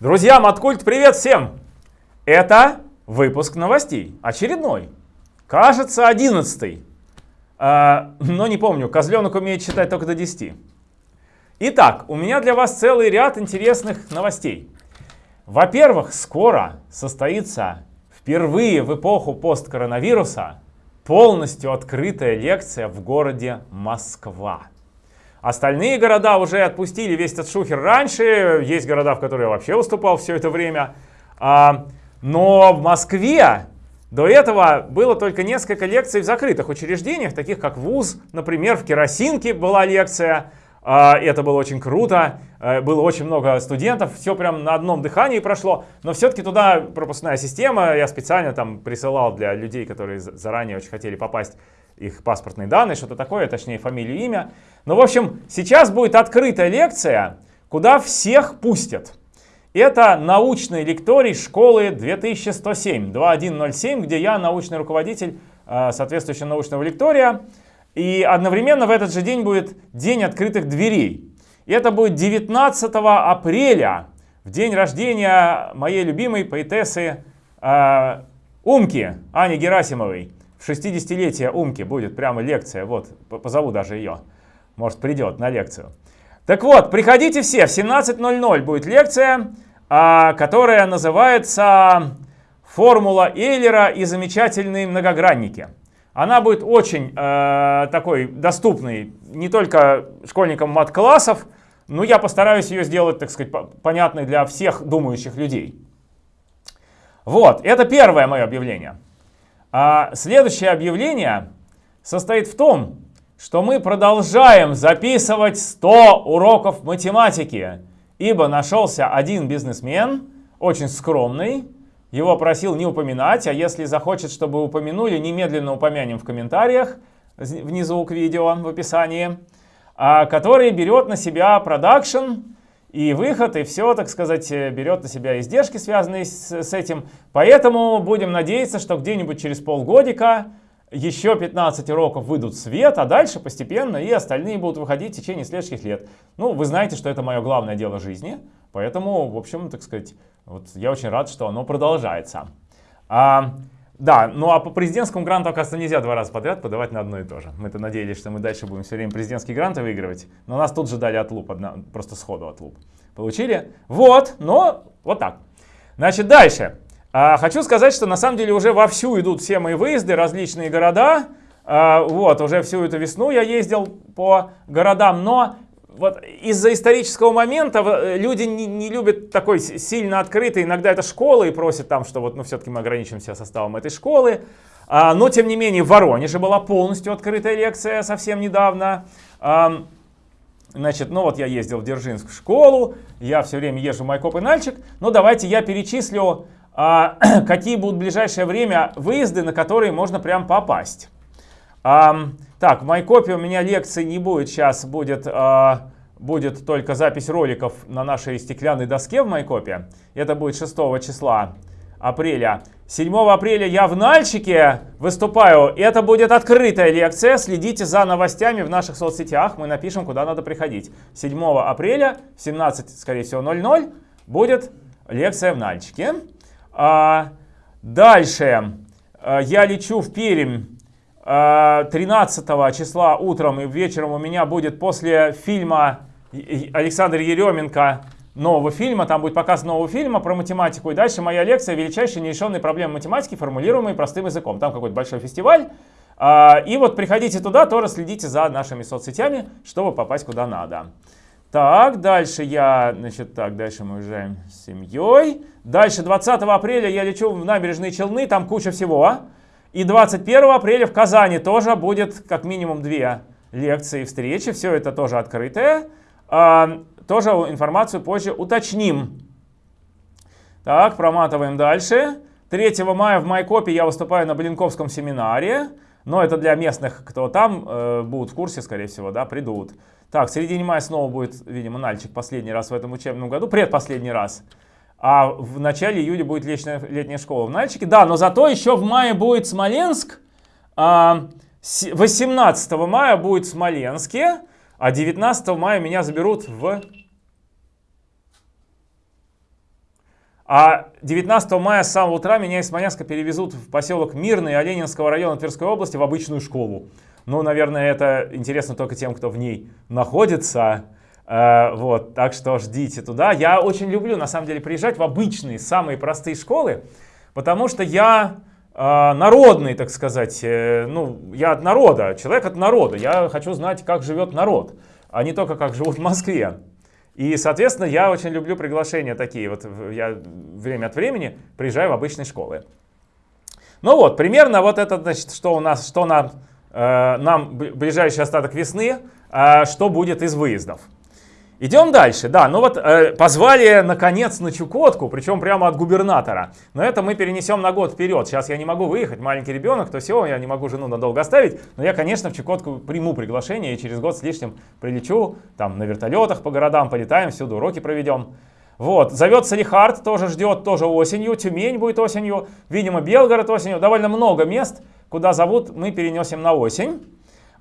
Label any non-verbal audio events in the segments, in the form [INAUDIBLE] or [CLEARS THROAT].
Друзья, Маткульт, привет всем! Это выпуск новостей, очередной. Кажется, одиннадцатый. А, но не помню, козленок умеет считать только до 10. Итак, у меня для вас целый ряд интересных новостей. Во-первых, скоро состоится впервые в эпоху посткоронавируса полностью открытая лекция в городе Москва. Остальные города уже отпустили весь этот шухер раньше. Есть города, в которые я вообще выступал все это время. А, но в Москве до этого было только несколько лекций в закрытых учреждениях, таких как ВУЗ, например, в Керосинке была лекция. А, это было очень круто, а, было очень много студентов, все прям на одном дыхании прошло, но все-таки туда пропускная система, я специально там присылал для людей, которые заранее очень хотели попасть их паспортные данные, что-то такое, точнее фамилию, имя. Ну, в общем, сейчас будет открытая лекция, куда всех пустят. Это научный лекторий школы 2107, 2107, где я научный руководитель э, соответствующего научного лектория. И одновременно в этот же день будет день открытых дверей. И это будет 19 апреля, в день рождения моей любимой поэтессы э, Умки, Ани Герасимовой в 60-летие Умки будет прямо лекция, вот, позову даже ее, может придет на лекцию. Так вот, приходите все, в 17.00 будет лекция, а, которая называется «Формула Эйлера и замечательные многогранники». Она будет очень э, такой доступной не только школьникам мат-классов, но я постараюсь ее сделать, так сказать, понятной для всех думающих людей. Вот, это первое мое объявление. А следующее объявление состоит в том, что мы продолжаем записывать 100 уроков математики, ибо нашелся один бизнесмен, очень скромный, его просил не упоминать, а если захочет, чтобы упомянули, немедленно упомянем в комментариях, внизу к видео в описании, а, который берет на себя продакшн, и выход, и все, так сказать, э, берет на себя издержки, связанные с, с этим. Поэтому будем надеяться, что где-нибудь через полгодика еще 15 уроков выйдут в свет, а дальше постепенно и остальные будут выходить в течение следующих лет. Ну, вы знаете, что это мое главное дело жизни, поэтому, в общем, так сказать, вот я очень рад, что оно продолжается. А, да, ну а по президентскому гранту, оказывается, нельзя два раза подряд подавать на одно и то же. Мы-то надеялись, что мы дальше будем все время президентские гранты выигрывать, но нас тут же дали отлуп, одна, просто сходу отлуп. Получили? Вот, но вот так. Значит, дальше. А, хочу сказать, что на самом деле уже вовсю идут все мои выезды, различные города. А, вот, уже всю эту весну я ездил по городам, но вот из-за исторического момента э, люди не, не любят такой сильно открытый, иногда это школы и просят там, что вот, ну, все-таки мы ограничимся составом этой школы. А, но, тем не менее, в Воронеже была полностью открытая лекция совсем недавно. А, значит, ну вот я ездил в Дзержинск в школу, я все время езжу в Майкоп и Нальчик. Но давайте я перечислю, а, [CLEARS THROAT] какие будут в ближайшее время выезды, на которые можно прям попасть. А, так, в Майкопе у меня лекции не будет, сейчас будет, э, будет только запись роликов на нашей стеклянной доске в Майкопе. Это будет 6 числа апреля. 7 апреля я в Нальчике выступаю. Это будет открытая лекция. Следите за новостями в наших соцсетях. Мы напишем, куда надо приходить. 7 апреля в 17, скорее всего, 00 будет лекция в Нальчике. А, дальше а, я лечу в Пермь 13 числа утром и вечером у меня будет после фильма Александра Еременко нового фильма, там будет показ нового фильма про математику, и дальше моя лекция «Величайшие нерешенные проблемы математики, формулируемые простым языком». Там какой-то большой фестиваль, а, и вот приходите туда, тоже следите за нашими соцсетями, чтобы попасть куда надо. Так, дальше я, значит, так, дальше мы уезжаем с семьей. Дальше 20 апреля я лечу в набережные Челны, там куча всего. И 21 апреля в Казани тоже будет как минимум две лекции встречи. Все это тоже открытое. А, тоже информацию позже уточним. Так, проматываем дальше. 3 мая в Майкопе я выступаю на Блинковском семинаре. Но это для местных, кто там э, будут в курсе, скорее всего, да, придут. Так, в середине мая снова будет, видимо, Нальчик последний раз в этом учебном году, предпоследний раз. А в начале июля будет летняя, летняя школа в Нальчике. Да, но зато еще в мае будет Смоленск. 18 а, мая будет в Смоленске. А 19 мая меня заберут в... А 19 мая с самого утра меня из Смоленска перевезут в поселок Мирный Оленинского района Тверской области в обычную школу. Ну, наверное, это интересно только тем, кто в ней находится. Э, вот, так что ждите туда. Я очень люблю, на самом деле, приезжать в обычные, самые простые школы, потому что я э, народный, так сказать, э, ну, я от народа, человек от народа. Я хочу знать, как живет народ, а не только как живут в Москве. И, соответственно, я очень люблю приглашения такие. Вот я время от времени приезжаю в обычные школы. Ну вот, примерно вот это, значит, что у нас, что нам, нам ближайший остаток весны, что будет из выездов. Идем дальше. Да, ну вот э, позвали наконец на Чукотку, причем прямо от губернатора. Но это мы перенесем на год вперед. Сейчас я не могу выехать, маленький ребенок, то все, я не могу жену надолго оставить. Но я, конечно, в Чукотку приму приглашение и через год с лишним прилечу, там на вертолетах по городам полетаем, всюду уроки проведем. Вот, зовет Салихард, тоже ждет, тоже осенью, Тюмень будет осенью, видимо, Белгород осенью. Довольно много мест, куда зовут, мы перенесем на осень.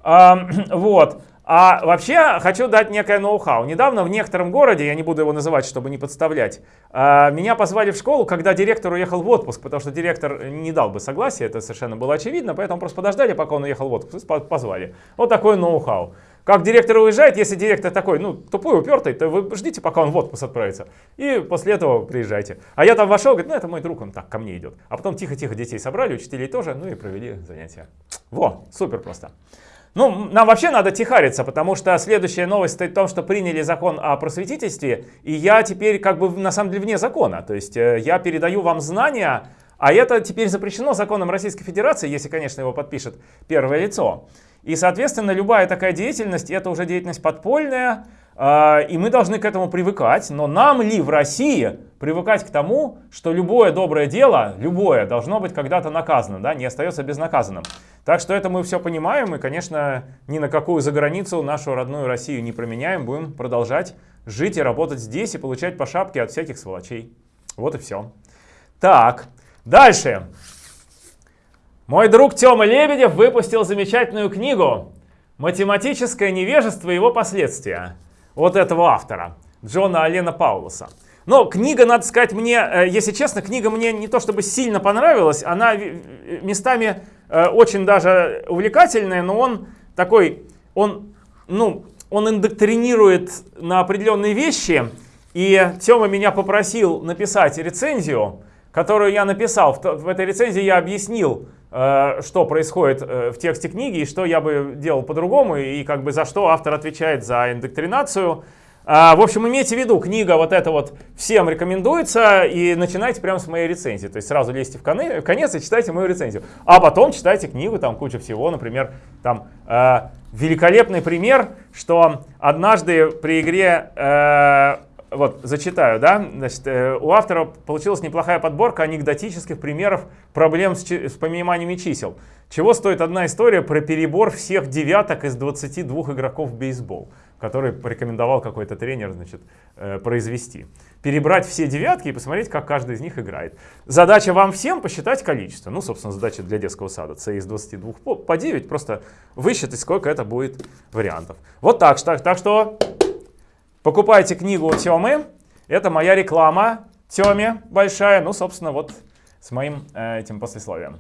А, [CLEARS THROAT] вот. А вообще хочу дать некое ноу-хау. Недавно в некотором городе, я не буду его называть, чтобы не подставлять, а, меня позвали в школу, когда директор уехал в отпуск, потому что директор не дал бы согласия, это совершенно было очевидно, поэтому просто подождали, пока он уехал в отпуск, позвали. Вот такой ноу-хау. Как директор уезжает, если директор такой, ну, тупой, упертый, то вы ждите, пока он в отпуск отправится. И после этого приезжайте. А я там вошел, говорит, ну, это мой друг, он так ко мне идет. А потом тихо-тихо детей собрали, учителей тоже, ну и провели занятия. Во, супер просто. Ну, нам вообще надо тихариться, потому что следующая новость стоит в том, что приняли закон о просветительстве, и я теперь как бы на самом деле вне закона. То есть э, я передаю вам знания, а это теперь запрещено законом Российской Федерации, если, конечно, его подпишет первое лицо. И, соответственно, любая такая деятельность, это уже деятельность подпольная, и мы должны к этому привыкать. Но нам ли в России привыкать к тому, что любое доброе дело, любое, должно быть когда-то наказано, да, не остается безнаказанным. Так что это мы все понимаем и, конечно, ни на какую заграницу нашу родную Россию не променяем, будем продолжать жить и работать здесь и получать по шапке от всяких сволочей. Вот и все. Так, дальше. Мой друг Тёма Лебедев выпустил замечательную книгу «Математическое невежество и его последствия» вот этого автора, Джона Алена Паулуса. Но книга, надо сказать, мне, э, если честно, книга мне не то чтобы сильно понравилась, она местами э, очень даже увлекательная, но он такой, он, ну, он индоктринирует на определенные вещи, и Тёма меня попросил написать рецензию, которую я написал. В этой рецензии я объяснил, Э, что происходит э, в тексте книги и что я бы делал по-другому, и как бы за что автор отвечает за индоктринацию. А, в общем, имейте в виду, книга вот эта вот всем рекомендуется, и начинайте прямо с моей рецензии. То есть сразу лезьте в конец и читайте мою рецензию. А потом читайте книгу, там куча всего, например, там э, великолепный пример, что однажды при игре вот, зачитаю, да, значит, э, у автора получилась неплохая подборка анекдотических примеров проблем с, с пониманием чисел. Чего стоит одна история про перебор всех девяток из 22 игроков в бейсбол, который порекомендовал какой-то тренер, значит, э, произвести. Перебрать все девятки и посмотреть, как каждый из них играет. Задача вам всем посчитать количество. Ну, собственно, задача для детского сада. c из 22 по, по 9, просто высчитать, сколько это будет вариантов. Вот так, так, так что Покупайте книгу у Тёмы. Это моя реклама Тёме большая. Ну, собственно, вот с моим э, этим послесловием.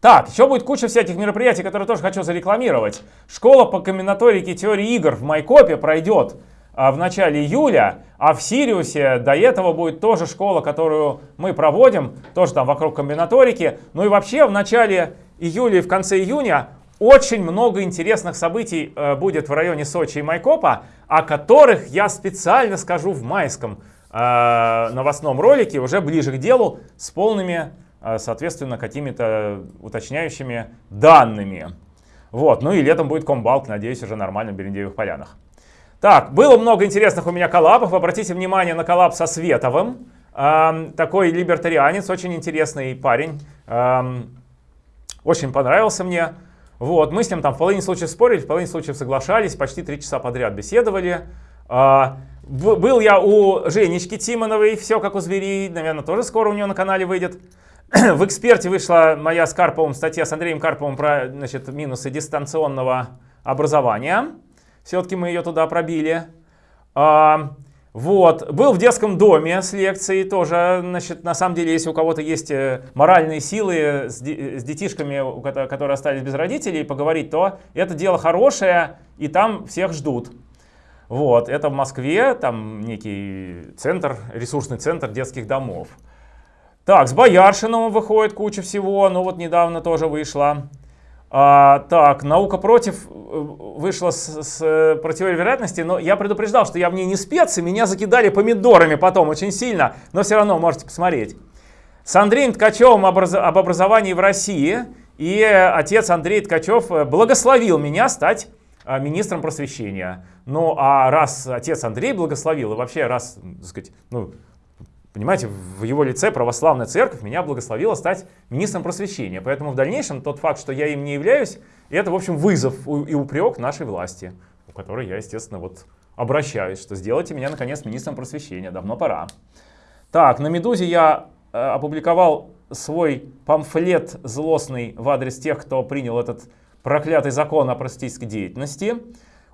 Так, еще будет куча всяких мероприятий, которые тоже хочу зарекламировать. Школа по комбинаторике теории игр в Майкопе пройдет а, в начале июля, а в Сириусе до этого будет тоже школа, которую мы проводим, тоже там вокруг комбинаторики. Ну и вообще в начале июля и в конце июня очень много интересных событий э, будет в районе Сочи и Майкопа, о которых я специально скажу в майском э, новостном ролике, уже ближе к делу, с полными, э, соответственно, какими-то уточняющими данными. Вот, ну и летом будет комбалк, надеюсь, уже нормально в Берендеевых полянах. Так, было много интересных у меня коллабов. Обратите внимание на коллаб со Световым. Эм, такой либертарианец, очень интересный парень. Эм, очень понравился мне. Вот, мы с ним там в половине случаев спорили, в половине случаев соглашались, почти три часа подряд беседовали. А, был я у Женечки Тимоновой, все как у зверей, наверное, тоже скоро у нее на канале выйдет. [CLEARS THROAT] В «Эксперте» вышла моя с Карповым статья с Андреем Карповым про значит, минусы дистанционного образования. Все-таки мы ее туда пробили. А, Вот. Был в детском доме с лекцией тоже. Значит, на самом деле, если у кого-то есть э, моральные силы с, с детишками, которые остались без родителей, поговорить, то это дело хорошее, и там всех ждут. Вот. Это в Москве, там некий центр, ресурсный центр детских домов. Так, с Бояршиным выходит куча всего, ну вот недавно тоже вышла. А, так, «Наука против» э, вышла с, с э, про теорию вероятности, но я предупреждал, что я в ней не спец, и меня закидали помидорами потом очень сильно, но все равно можете посмотреть. С Андреем Ткачевым образ, об образовании в России, и отец Андрей Ткачев э, благословил меня стать министром просвещения. Ну, а раз отец Андрей благословил, и вообще раз, так сказать, ну, Понимаете, в его лице православная церковь меня благословила стать министром просвещения. Поэтому в дальнейшем тот факт, что я им не являюсь, это, в общем, вызов и упрек нашей власти, у которой я, естественно, вот обращаюсь, что сделайте меня, наконец, министром просвещения, давно пора. Так, на «Медузе» я э, опубликовал свой памфлет злостный в адрес тех, кто принял этот проклятый закон о просветительской деятельности.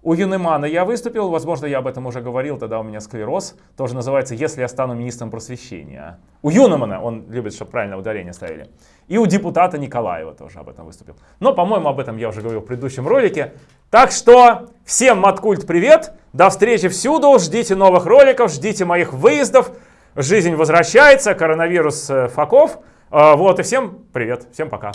У Юнемана я выступил, возможно, я об этом уже говорил, тогда у меня склероз, тоже называется «Если я стану министром просвещения». У Юнемана, он любит, чтобы правильное ударение ставили. И у депутата Николаева тоже об этом выступил. Но, по-моему, об этом я уже говорил в предыдущем ролике. Так что всем Маткульт привет, до встречи всюду, ждите новых роликов, ждите моих выездов. Жизнь возвращается, коронавирус э, факов. Э, вот, и всем привет, всем пока.